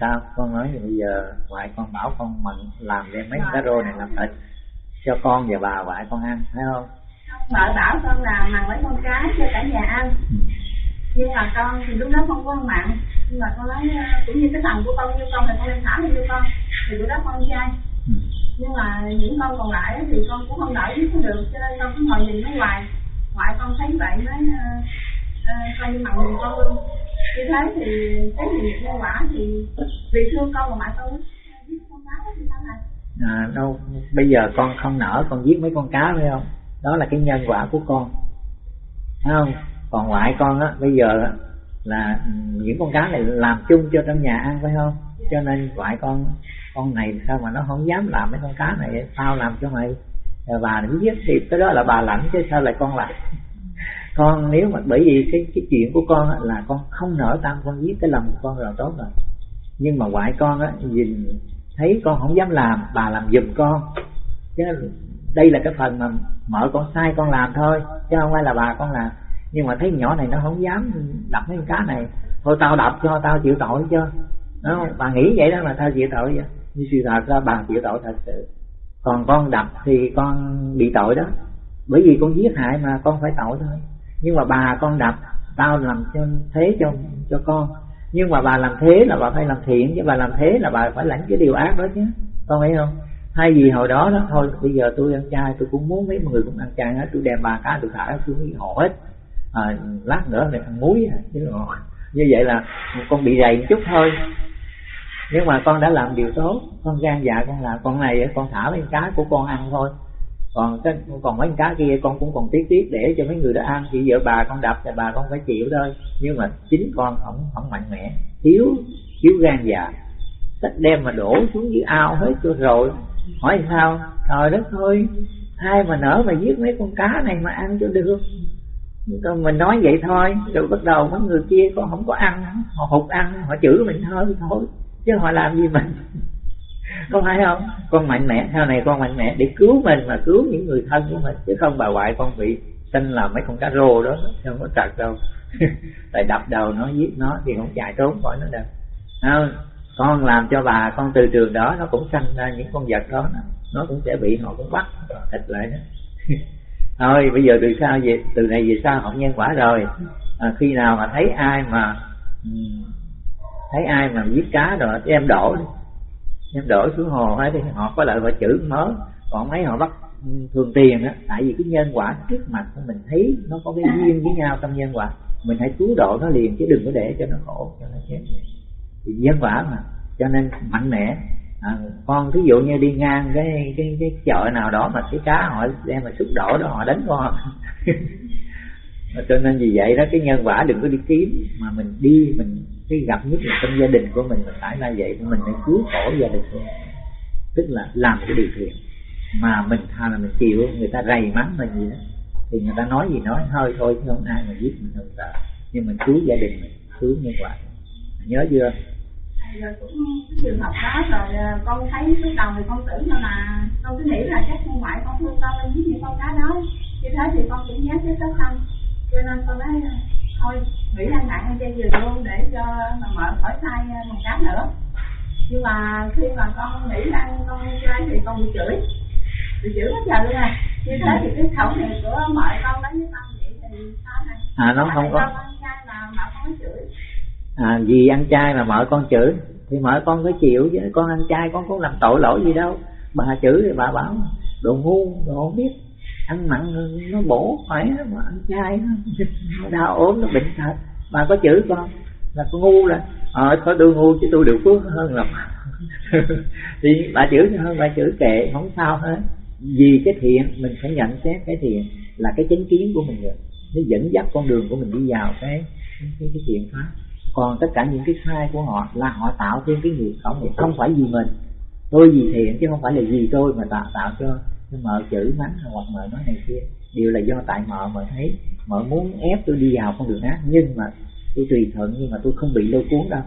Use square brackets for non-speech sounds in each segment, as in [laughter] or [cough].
sao? Con nói bây giờ ngoại con bảo con mận làm đem mấy cá rô này làm thịt cho con và bà ngoại con ăn thấy không? Vợ bảo con là mặn mấy con cá cho cả nhà ăn. Ừ. nhưng mà con thì lúc đó không có ăn mặn nhưng mà con nói cũng như cái thằng của con như con thì con lên thả như con. Thì lúc đó con trai ừ. nhưng mà những con còn lại thì con cũng không đợi biết được cho nên con cứ ngồi nhìn nó hoài. Ngoại con thấy vậy mới uh, uh, coi như mặn nhìn con luôn như thế thì cái gì nhân quả thì vì thương con mà ngoại con giết con cá thì sao này à, đâu bây giờ con không nở con giết mấy con cá phải không? Đó là cái nhân quả của con. Thấy không? Còn ngoại con á bây giờ là những con cá này làm chung cho trong nhà ăn phải không? Cho nên ngoại con con này sao mà nó không dám làm mấy con cá này? Tao làm cho mày. Bà nó giết thì cái đó là bà lãnh chứ sao lại con làm con nếu mà bởi vì cái cái chuyện của con á, là con không nở tâm con giết cái lòng của con rồi tốt rồi. Nhưng mà ngoại con á nhìn thấy con không dám làm bà làm giùm con. Chứ đây là cái phần mà mở con sai con làm thôi chứ không phải là bà con làm. Nhưng mà thấy nhỏ này nó không dám đập mấy con cá này. Thôi tao đập cho tao chịu tội cho. Đó bà nghĩ vậy đó là tao chịu tội vậy. Như sự thật ra bà chịu tội thật sự. Còn con đập thì con bị tội đó. Bởi vì con giết hại mà con phải tội thôi nhưng mà bà con đập tao làm cho thế cho cho con. Nhưng mà bà làm thế là bà phải làm thiện chứ bà làm thế là bà phải lãnh cái điều ác đó chứ. Con thấy không? Thay vì hồi đó đó thôi bây giờ tôi ăn chay tôi cũng muốn mấy người cũng ăn chay hết. Tôi đem bà cá tôi thả xuống cái họ hết. À, lát nữa này ăn muối à, chứ như vậy là con bị dày một chút thôi. Nhưng mà con đã làm điều tốt con gan dạ con làm con này con thả mấy cá của con ăn thôi còn cái còn mấy cá kia con cũng còn tiếc tiếc để cho mấy người đó ăn. Thì vợ bà con đập thì bà con phải chịu thôi. Nhưng mà chính con không không mạnh mẽ. Thiếu thiếu gan dạ sách đem mà đổ xuống dưới ao hết cho rồi. Hỏi sao? Trời đất thôi ai mà nở mà giết mấy con cá này mà ăn cho được? Còn mình nói vậy thôi. Rồi bắt đầu mấy người kia con không có ăn. Họ hụt ăn, họ chửi mình thôi thôi. Chứ họ làm gì mình có phải không? Con mạnh mẽ sau này con mạnh mẽ để cứu mình mà cứu những người thân của mình chứ không bà ngoại con bị sinh là mấy con cá rô đó không có trật đâu. [laughs] Tại đập đầu nó giết nó thì không chạy trốn khỏi nó đâu. Không? con làm cho bà con từ trường đó nó cũng sanh ra những con vật đó nó cũng sẽ bị họ cũng bắt thịt lại đó. [laughs] Thôi bây giờ từ sau về từ này về sau họ nhân quả rồi. À, khi nào mà thấy ai mà ừ, thấy ai mà giết cá rồi em đổ đi em đổi xuống hồ ấy thì họ có lợi họ chữ mớ còn mấy họ bắt ừ, thường tiền á tại vì cái nhân quả trước mặt của mình thấy nó có cái duyên với nhau trong nhân quả. Mình hãy cứu độ nó liền chứ đừng có để cho nó khổ cho nó chết. Thì nhân quả mà cho nên mạnh mẽ. À, con thí dụ như đi ngang cái cái cái chợ nào đó mà cái cá họ đem mà xúc đổ đó họ đánh con. [laughs] Cho nên vì vậy đó cái nhân quả đừng có đi kiếm mà mình đi mình cái gặp nhất là trong gia đình của mình mình phải là vậy mình phải cứu khổ gia đình của mình. Tức là làm cái điều thiện mà mình thà là mình chịu. Người ta rầy mắng mình gì đó, thì người ta nói gì nói hơi thôi, chứ không ai mà giết mình không sợ nhưng mình cứu gia đình mình, cứu như vậy nhớ chưa? Rồi cũng cái trường hợp đó rồi à, con thấy lúc đầu thì con tưởng là con cứ nghĩ là chắc không phải con thương con lên giết những con cá đó. Như thế thì con cũng nhớ tới sát thân cho nên con nói thôi nghĩ ăn nặng chay vừa luôn để cho mà mở khỏi sai một cá nữa. Nhưng mà khi mà con nghĩ ăn con chay thì con bị chửi. Bị chửi hết giờ luôn à. Như thế thì cái khẩu này của mợ con đó với con vậy thì sao này? À nó không có mợ à vì ăn chay mà mợ con chửi thì mợ con phải chịu chứ. Con ăn chay con có làm tội lỗi gì đâu. Bà chửi thì bà bảo đồ ngu đồ không biết ăn mặn nó bổ khỏe mà ăn chay nó [laughs] đau ốm nó bệnh thật bà có chửi con là con ngu là ờ có tôi ngu chứ tôi được phước hơn là [laughs] thì bà chửi hơn bà chửi kệ không sao hết. Vì cái thiện mình phải nhận xét cái thiện là cái chánh kiến của mình rồi. Nó dẫn dắt con đường của mình đi vào cái cái, cái thiện pháp. Còn tất cả những cái sai của họ là họ tạo thêm cái nghiệp không không phải vì mình. Tôi vì thiện chứ không phải là vì tôi mà tạo tạo cho mợ chữ mắng hoặc mợ nói này kia đều là do tại mợ mợ thấy. Mợ muốn ép tôi đi vào con đường ác nhưng mà tôi tùy thuận nhưng mà tôi không bị lôi cuốn đâu.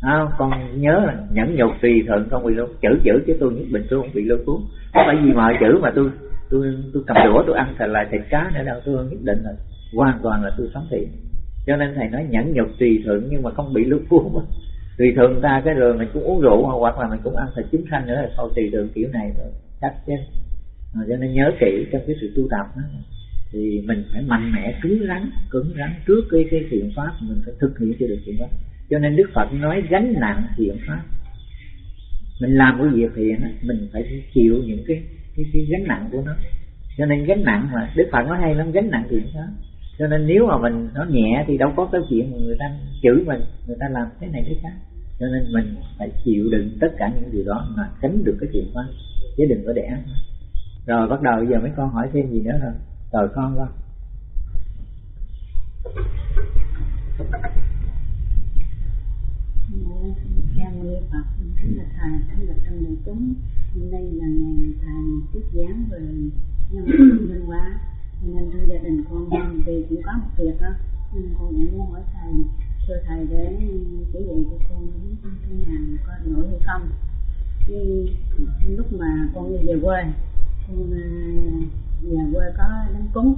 À, con nhớ là nhẫn nhục tùy thuận không bị lôi chửi chửi chứ tôi nhất định tôi không bị lôi cuốn. Không phải vì mợ chửi mà tôi tôi tôi cầm đũa tôi ăn thịt lại thịt cá nữa đâu tôi nhất định là hoàn toàn là tôi sống thiện. Cho nên thầy nói nhẫn nhục tùy thuận nhưng mà không bị lôi cuốn. [laughs] Tùy thường ta cái rồi mình cũng uống rượu hoặc là mình cũng ăn thịt chúng sanh nữa là thôi tùy thuận kiểu này rồi chắc chứ cho nên nhớ kỹ trong cái sự tu tập đó thì mình phải mạnh mẽ cứng rắn cứng rắn trước cái cái thiện pháp mình phải thực hiện cho được thiện pháp. Cho nên đức phật nói gánh nặng thiện pháp. Mình làm cái việc thiện mình phải chịu những cái cái, cái gánh nặng của nó. Cho nên gánh nặng mà đức phật nói hay lắm gánh nặng thiện pháp. Cho nên nếu mà mình nó nhẹ thì đâu có cái chuyện mà người ta chửi mình người ta làm cái này cái khác. Cho nên mình phải chịu đựng tất cả những điều đó mà tránh được cái chuyện đó chứ đừng có để rồi bắt đầu bây giờ mấy con hỏi thêm gì nữa rồi rồi con con Cha Nguyên Phật, thánh là thầy, thánh là trong đại chúng. Hôm nay là ngày thầy tiếp giảng về nhân văn hóa nên thưa gia đình con vì cũng có một việc đó nên con cũng muốn hỏi thầy thưa thầy để chỉ dạy cho con biết thế nào có nổi hay không khi lúc mà con đi về quê con mà nhà quê có đám cúng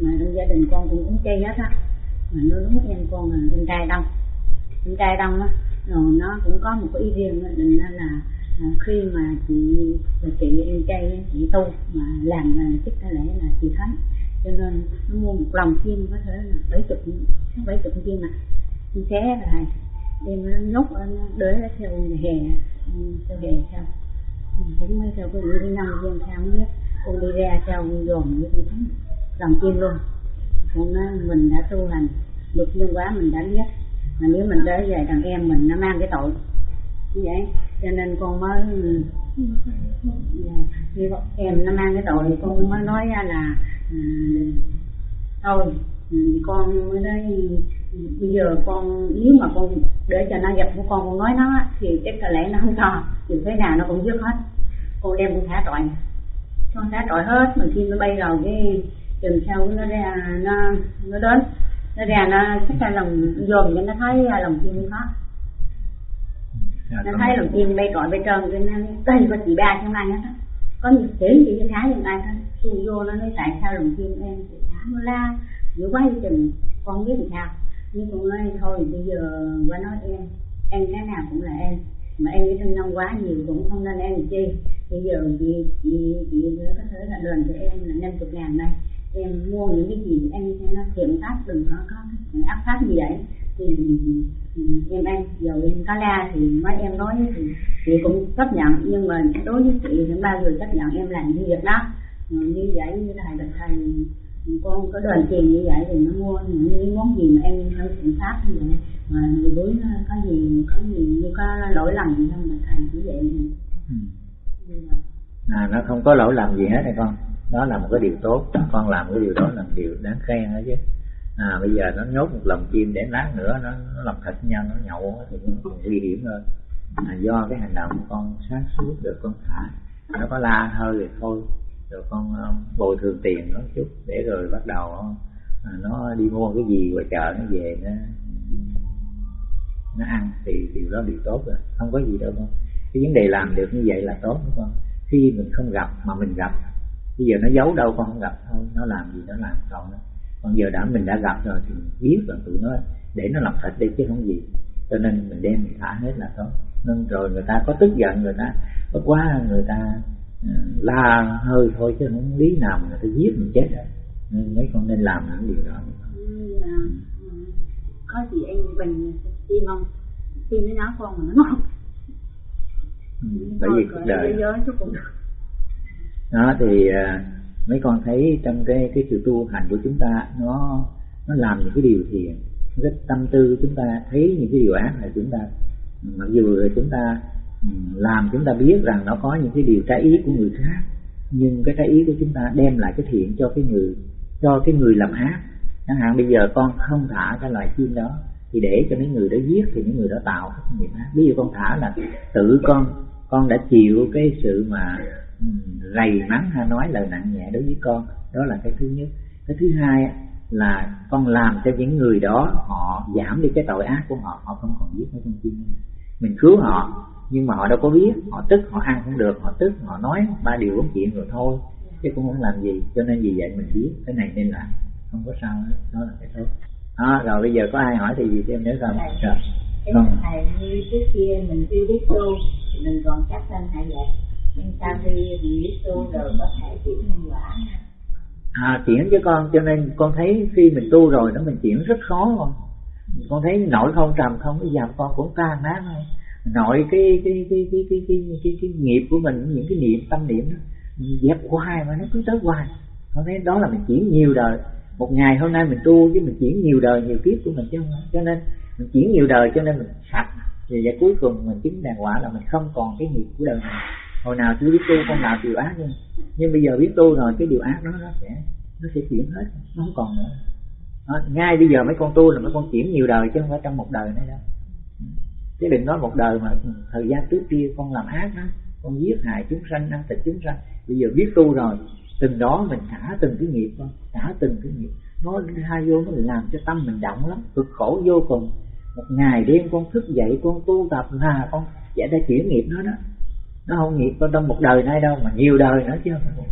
mà trong gia đình con cũng cúng chay hết á. Mà nó đúng em con là em trai đông. Em trai đông á rồi nó cũng có một cái ý riêng đó, định là à, khi mà chị chị em trai chị tu mà làm là chức có lẽ là chị thấy cho nên nó mua một lòng chim có thể là bảy chục bảy chục chim mà. Chim xé rồi đem nó nhốt để theo hè theo hè sao cũng mới theo cái như năm dân riêng không biết. Cô đi ra theo dồn như thế. Thấy lòng chim luôn. Con nói mình đã tu hành. Luật nhân quá mình đã biết. Mà nếu mình tới về thằng em mình, nó mang cái tội. Như vậy. Cho nên con mới dạ, khi em nó mang cái tội. Thì con mới nói ra là ừ, thôi ừ, con mới nói bây giờ con nếu mà con để cho nó gặp của con con nói nó thì chắc có lẽ nó không cho. Dù thế nào nó cũng dứt hết. Con đem con thả trọi. Con thả trọi hết mà khi nó bay vào cái chừng sau nó ra nó nó đến nó ra nó chắc là lòng dồn cho nó thấy lòng chim có dạ, nó thấy lòng chim bay trọi bay trơn cái nó tay có chị ba trong anh hết có nhiều chỉ chị cho khá trong ai thôi. Tu vô nó nói tại sao lòng chim em thì thả nó la giữa quá chừng. Con biết làm sao nhưng con nói thôi, bây giờ qua nói em em cái nào cũng là em. Mà em cái thân nông quá nhiều cũng không nên em chi. Bây giờ chị chị chị có thể là đền cho em là năm chục ngàn đây. Em mua những cái gì em cho nó thiện pháp, đừng có có cái áp pháp gì vậy thì ừ, em ăn giờ em có la thì mấy em nói thì chị cũng chấp nhận. Nhưng mà đối với chị thì bao giờ chấp nhận em làm như việc đó. Như vậy, như thầy được thầy con có đền tiền như vậy thì nó mua những cái món gì mà em theo thiện pháp như vậy. Mà người đối có gì có gì như có lỗi lầm gì không mà thầy chỉ vậy ừ. à nó không có lỗi lầm gì hết hay con đó là một cái điều tốt. Con làm cái điều đó là điều đáng khen đó chứ. À bây giờ nó nhốt một lồng chim để lát nữa nó, nó làm thịt nhau nó nhậu thì nó còn nguy hiểm hơn. À, do cái hành động con sáng suốt được con thả. Nó có la hơi thì thôi rồi con ờ, bồi thường tiền nó chút để rồi bắt đầu ờ, à, nó đi mua cái gì ngoài chợ nó về nó nó ăn thì điều đó điều tốt rồi. Không có gì đâu con. Cái vấn đề làm được như vậy là tốt đúng không? Khi mình không gặp mà mình gặp. Bây giờ nó giấu đâu con không gặp thôi nó làm gì nó làm còn đó. còn giờ đã mình đã gặp rồi thì biết là tụi nó để nó làm thịt đi chứ không gì. Cho nên mình đem mình thả hết là tốt. Nên rồi người ta có tức giận, người ta có quá, người ta la hơi thôi chứ không lý nào người ta giết mình chết rồi nên mấy con nên làm những điều đó. Ừ, có gì anh bình tim không? Tim nó nháo con mà nó không ừ, bởi vì cuộc đời. đó thì uh, mấy con thấy trong cái cái sự tu hành của chúng ta nó nó làm những cái điều thiện cái tâm tư chúng ta thấy những cái điều ác là chúng ta. Mặc dù là chúng ta Ừ, làm chúng ta biết rằng nó có những cái điều trái ý của người khác, nhưng cái trái ý của chúng ta đem lại cái thiện cho cái người, cho cái người làm ác. Chẳng hạn bây giờ con không thả cái loài chim đó, thì để cho mấy người đó giết thì những người đó tạo cái nghiệp ác. Ví dụ con thả là tự con con đã chịu cái sự mà ừ, rầy mắng hay nói lời nặng nhẹ đối với con, đó là cái thứ nhất. Cái thứ hai là con làm cho những người đó họ giảm đi cái tội ác của họ họ không còn giết mấy con chim mình cứu họ nhưng mà họ đâu có biết họ tức họ ăn không được họ tức họ nói ba điều bốn chuyện rồi thôi. Chứ cũng không làm gì cho nên vì vậy mình biết cái này nên làm. Không có sao hết đó là cái tốt đó rồi bây giờ có ai hỏi thì gì thêm nữa không? Rồi. cái thầy như trước kia mình chưa biết tu mình còn chắc lên hay vậy. Nhưng sau khi mình biết tu rồi có thể chuyển nhân quả. À chuyển cho con cho nên con thấy khi mình tu rồi đó mình chuyển rất khó con. Con thấy nội không trầm không bây giờ con cũng tan nát thôi nội cái cái cái cái cái cái cái, cái, cái nghiệp của mình những cái niệm tâm niệm đó dẹp hoài mà nó cứ tới hoài. Nó thấy đó là mình chuyển nhiều đời. Một ngày hôm nay mình tu với mình chuyển nhiều đời nhiều kiếp của mình chứ không cho nên mình chuyển nhiều đời cho nên mình sạch. Và, và cuối cùng mình chứng đàng quả là mình không còn cái nghiệp của đời này. Hồi nào chưa biết tu con nào điều ác nhưng nhưng bây giờ biết tu rồi cái điều ác đó nó sẽ nó sẽ chuyển hết nó không còn nữa. Đó, ngay bây giờ mấy con tu là mấy con chuyển nhiều đời chứ không phải trong một đời nữa đâu chứ đừng nói một đời mà thời gian trước kia con làm ác đó, con giết hại chúng sanh, ăn thịt chúng sanh. Bây giờ biết tu rồi, từng đó mình thả từng cái nghiệp con thả từng cái nghiệp. Nó hai vô, nó làm cho tâm mình động lắm, cực khổ vô cùng. Một ngày đêm con thức dậy, con tu tập là con giải đã chuyển nghiệp nó đó. Nó không nghiệp, con trong một đời nay đâu, mà nhiều đời nữa chứ. không